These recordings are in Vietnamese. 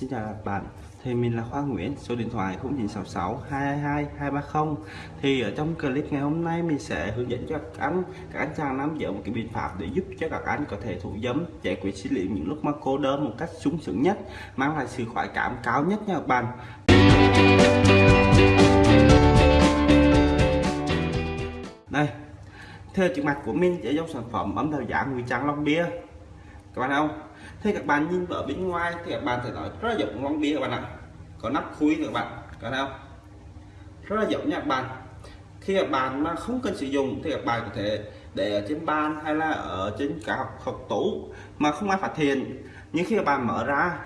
Xin chào các bạn, thì mình là Khoa Nguyễn, số điện thoại 0966 222 230 thì ở trong clip ngày hôm nay mình sẽ hướng dẫn cho các anh các anh chàng nắm giữ một cái biện pháp để giúp cho các anh có thể thủ dâm, giải quyết xử liệu những lúc mà cô đơn một cách sung sướng nhất, mang lại sự khoái cảm cao nhất nha các bạn. Đây theo trước mặt của mình sẽ dòng sản phẩm ấm đầu giả nguy trang long bia các bạn không? Thế các bạn nhìn ở bên ngoài thì các bạn thể nói rất là giống long bia các bạn ạ. Có nắp khui các bạn. Có thấy không? Rất là giống nha các bạn. Khi các bạn mà không cần sử dụng thì các bạn có thể để ở trên bàn hay là ở trên cả học, học tủ mà không ai phát hiện. Nhưng khi các bạn mở ra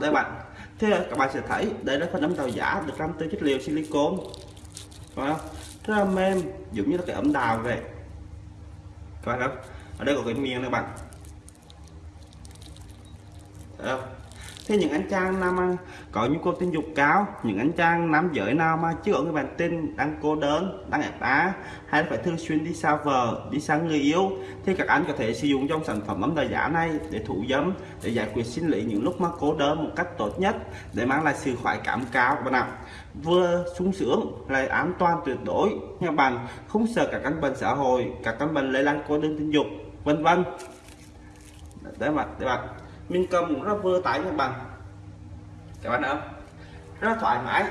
đây bạn. Thì các bạn sẽ thấy đây là phần ấm đào giả được làm từ chất liệu silicon phải không? Rất là mềm giống như là cái ấm đào vậy các bạn không ở đây có cái miếng này bạn Thấy không? Thế những anh chàng nam mà có nhu cầu tình dục cao, những anh chàng nam giới nào mà chưa có người bạn tin, đang cô đơn, đang ép á, hay phải thường xuyên đi xa vợ, đi xa người yêu, thì các anh có thể sử dụng trong sản phẩm ấm đời giả này để thủ dâm, để giải quyết sinh lý những lúc mà cô đơn một cách tốt nhất, để mang lại sự khoái cảm cao các bạn ạ. Vừa sung sướng, lại an toàn tuyệt đối, nha bạn, không sợ các căn bệnh xã hội, các căn bệnh lây lan cô đơn tình dục, vân vân. để bạn, để bạn mình cầm cũng rất vừa tải các bạn. Các bạn không? Rất thoải mái.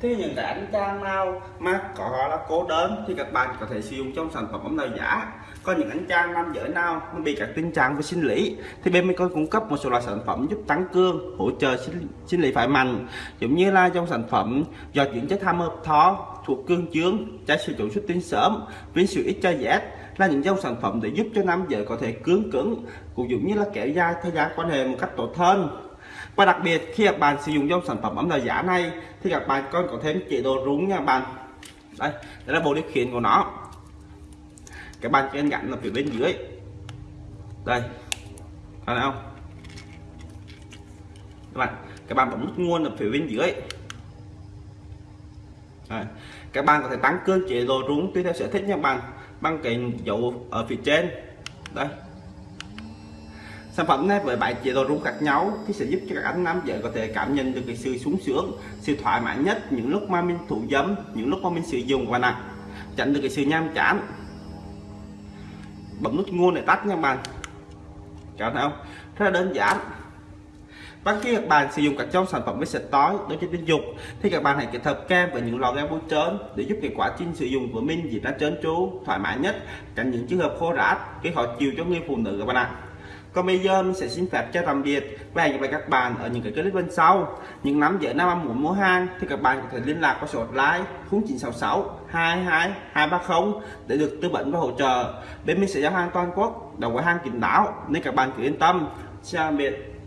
Thế những cái ánh trang nào mà có là cố đơn thì các bạn có thể sử dụng trong sản phẩm ấm nào giả. Còn những ánh trang nam giới nào mà bị các tình trạng về sinh lý thì bên mình có cung cấp một số loại sản phẩm giúp tăng cương hỗ trợ sinh, sinh lý phải mạnh. Giống như là trong sản phẩm do chuyển chất tham hợp thó thuộc cương chướng, trái sử dụng xuất tinh sớm viên sự ít cho dễ là những dòng sản phẩm để giúp cho nam giới có thể cứng cứng, cũng giống như là kéo dài thời gian quan hệ một cách tốt hơn. Và đặc biệt, khi các bạn sử dụng dòng sản phẩm ấm là giả này, thì các bạn còn có thêm chế độ rúng nha bạn. Đây đây là bộ điều khiển của nó. Các bạn chỉ gắn là phía bên dưới. Đây, thấy không? Các bạn các bạn bấm nút nguồn ở phía bên dưới. Đấy. các bạn có thể tăng cương chế độ rung tùy theo sở thích nha bạn, bằng cái dấu ở phía trên. Đây. Sản phẩm này với bảy chế độ rung khác nhau thì sẽ giúp cho các anh nam giới có thể cảm nhận được cái sự sung sướng, sự thoải mái nhất những lúc mà mình thủ dâm, những lúc mà mình sử dụng và nặng, tránh được cái sự nham chán. Bấm nút nguồn để tắt nha bạn. Chào thấy không rất là đơn giản bất kỳ các bạn sử dụng các trong sản phẩm với sạch tối đối với tình dục. Thì các bạn hãy kết hợp kem với những lò kem bôi trơn để giúp kết quả trên sử dụng của mình diễn ra trơn tru, thoải mái nhất, tránh những trường hợp khô rát cái khó chịu cho người phụ nữ các bạn ạ. Còn bây giờ mình sẽ xin phép cho tạm biệt và hẹn gặp lại các bạn ở những cái clip bên sau. Những nắm giới năm muốn mua hàng thì các bạn có thể liên lạc qua số hotline 0966 22 230 để được tư vấn và hỗ trợ. Bên mình sẽ giao hàng toàn quốc đồng với hàng kín đáo nên các bạn cứ yên tâm. Chào biệt.